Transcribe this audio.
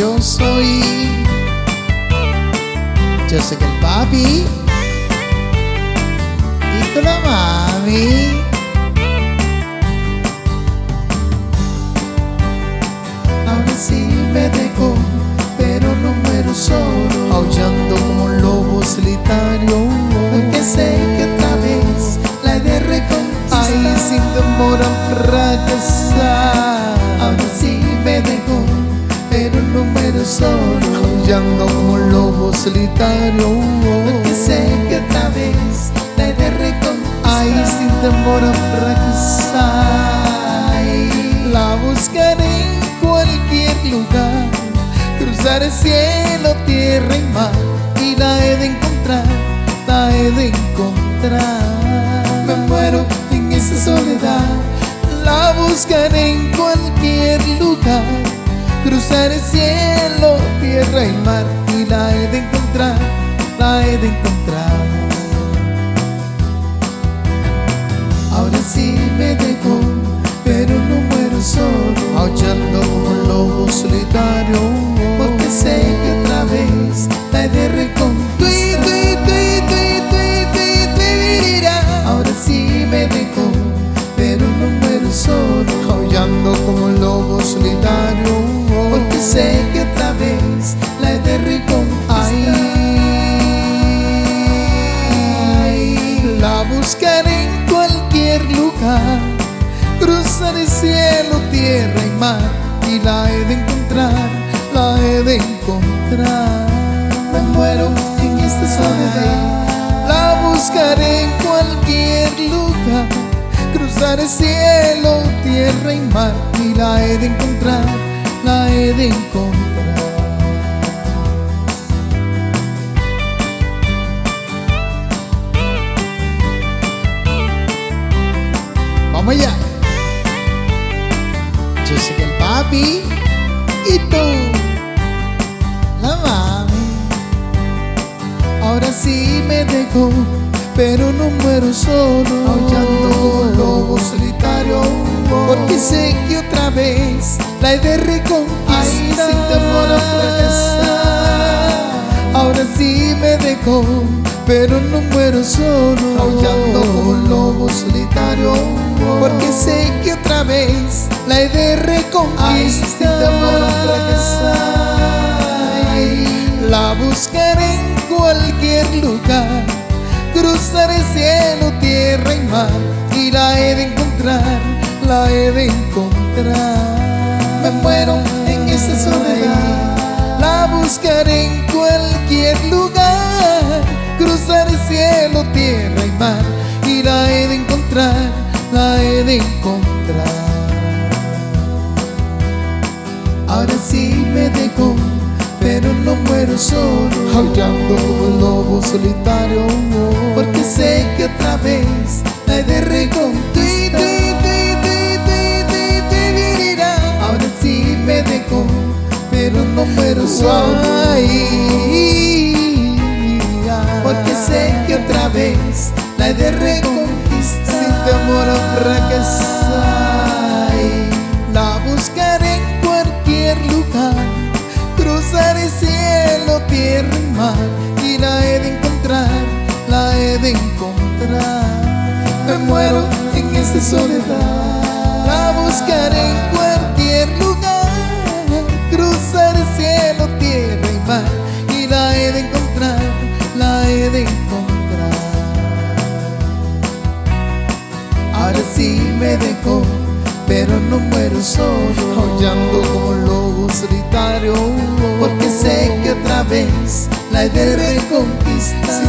yo soy. Yo que el papi y tú la mami. Ahora sí me dejó, pero no muero solo. Aullando como un lobo solitario. Porque sé que otra vez la he de reconquistar. Ay, sin temor a fracasar. Solo. Como un lobo solitario. Porque sé que otra vez la he de reconquistar. Ay, sin temor a fracasar. Ay, La buscaré en cualquier lugar. Cruzar el cielo, tierra y mar. Y la he de encontrar, la he de encontrar. me muero en esa soledad. La buscaré en cualquier lugar. Cruzar el cielo, tierra y mar. Y la he de encontrar, la he de encontrar. Cruzar el cielo, tierra y mar. Y la he de encontrar, la he de encontrar. Me muero en esta soledad. La buscaré en cualquier lugar. Cruzar el cielo, tierra y mar. Y la he de encontrar, la he de encontrar. Vamos allá. Que el papi y tú, la mami. Ahora sí me dejó, pero no muero solo. Aullando como lobo solitario. Porque sé que otra vez la he de reconquistar. Ay, sin temor a fracasar. Ahora sí me dejó, pero no muero solo. La buscaré en cualquier lugar. Cruzar el cielo, tierra y mar. Y la he de encontrar, la he de encontrar. Me muero en esta soledad. La buscaré en cualquier lugar. Cruzar el cielo, tierra y mar. Y la he de encontrar, la he de encontrar. Ahora sí me dejó, pero no muero solo. Aullando como un lobo solitario. Porque sé que otra vez la he de reconquistar. Ahora sí me dejó, pero no muero solo. Soledad. La buscaré en cualquier lugar. Cruzar el cielo, tierra y mar. Y la he de encontrar, la he de encontrar. Ahora sí me dejó, pero no muero solo. Aullando como lobo solitario. Porque sé que otra vez la he de reconquistar.